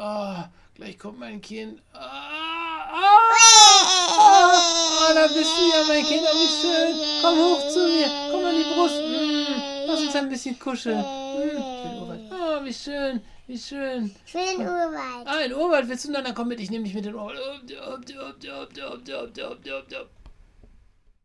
Oh, gleich kommt mein Kind. Ah, ah, ah, da bist du ja, mein Kind. Oh, wie schön. Komm hoch zu mir. Komm an die Brust. Mm, lass uns ein bisschen kuscheln. Mm. Oh, wie schön. Wie schön. Ich will den Urwald. Ah, den Urwald willst du? Na, dann komm mit. Ich nehme dich mit in den Urwald.